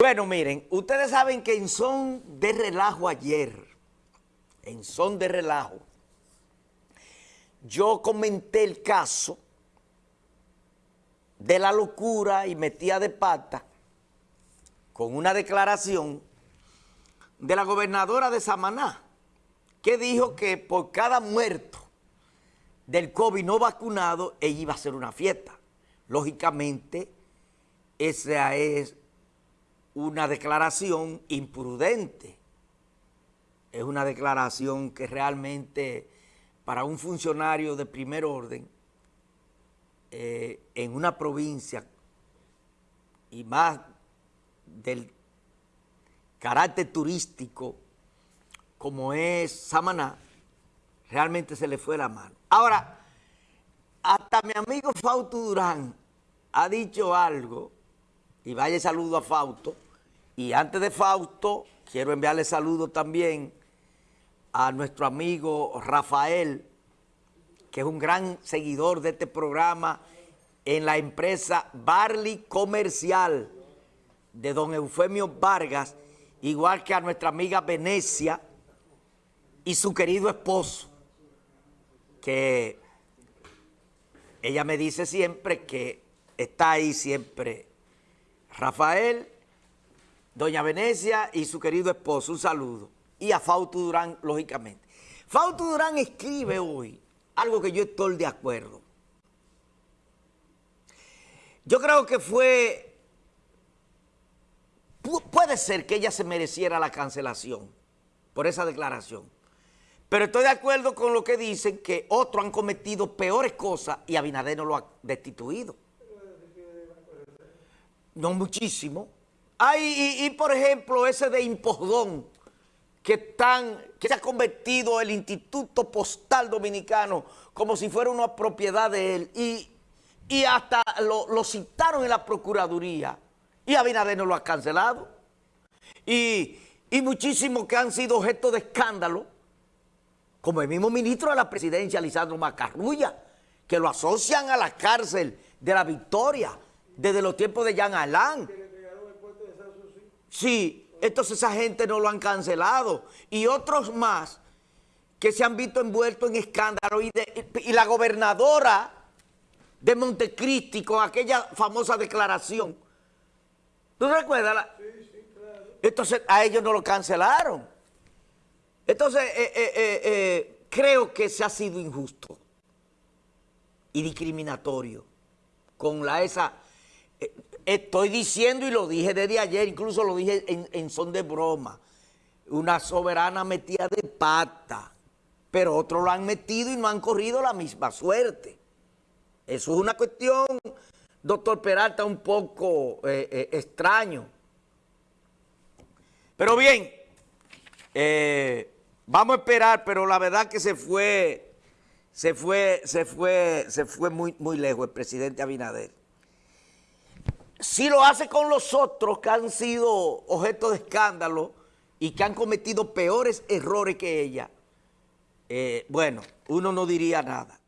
Bueno, miren, ustedes saben que en son de relajo ayer, en son de relajo, yo comenté el caso de la locura y metía de pata con una declaración de la gobernadora de Samaná, que dijo que por cada muerto del COVID no vacunado, ella iba a hacer una fiesta. Lógicamente, esa es una declaración imprudente. Es una declaración que realmente para un funcionario de primer orden eh, en una provincia y más del carácter turístico como es Samaná, realmente se le fue la mano. Ahora, hasta mi amigo Fausto Durán ha dicho algo, y vaya saludo a Fausto, y antes de Fausto, quiero enviarle saludos también a nuestro amigo Rafael, que es un gran seguidor de este programa en la empresa Barley Comercial de don Eufemio Vargas, igual que a nuestra amiga Venecia y su querido esposo, que ella me dice siempre que está ahí siempre Rafael doña Venecia y su querido esposo, un saludo. Y a Fausto Durán, lógicamente. Fausto Durán escribe hoy algo que yo estoy de acuerdo. Yo creo que fue... Puede ser que ella se mereciera la cancelación por esa declaración. Pero estoy de acuerdo con lo que dicen que otros han cometido peores cosas y Abinader no lo ha destituido. No muchísimo. Hay, y, por ejemplo, ese de Impodón, que, que se ha convertido el Instituto Postal Dominicano como si fuera una propiedad de él, y, y hasta lo, citaron en la Procuraduría, y Abinader no lo ha cancelado. Y, y muchísimos que han sido objeto de escándalo, como el mismo ministro de la presidencia, Lisandro Macarrulla, que lo asocian a la cárcel de la Victoria desde los tiempos de Jean Alain. Sí, entonces esa gente no lo han cancelado. Y otros más que se han visto envueltos en escándalo. Y, la gobernadora de Montecristi con aquella famosa declaración. ¿Tú recuerdas? Sí, sí, claro. Entonces a ellos no lo cancelaron. Entonces eh, eh, eh, creo que se ha sido injusto y discriminatorio con la esa Estoy diciendo y lo dije desde ayer, incluso lo dije en, son de broma, una soberana metida de pata, pero otros lo han metido y no han corrido la misma suerte. Eso es una cuestión, doctor Peralta, un poco eh, eh, extraño. Pero bien, eh, vamos a esperar, pero la verdad que se fue, se fue, se fue, se fue muy, muy lejos el presidente Abinader si lo hace con los otros que han sido objeto de escándalo y que han cometido peores errores que ella, eh, bueno, uno no diría nada.